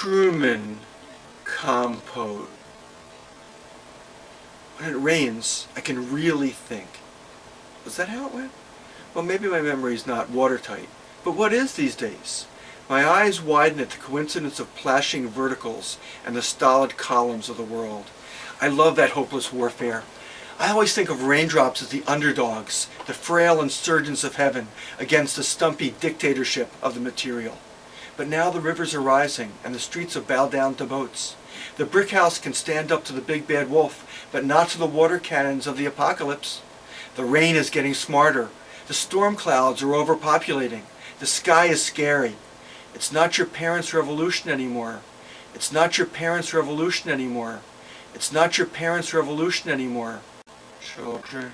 Truman Capote. When it rains, I can really think. Was that how it went? Well, maybe my memory is not watertight. But what is these days? My eyes widen at the coincidence of plashing verticals and the stolid columns of the world. I love that hopeless warfare. I always think of raindrops as the underdogs, the frail insurgents of heaven against the stumpy dictatorship of the material. But now the rivers are rising and the streets have bowed down to boats. The brick house can stand up to the big bad wolf, but not to the water cannons of the apocalypse. The rain is getting smarter. The storm clouds are overpopulating. The sky is scary. It's not your parents' revolution anymore. It's not your parents' revolution anymore. It's not your parents' revolution anymore. Children.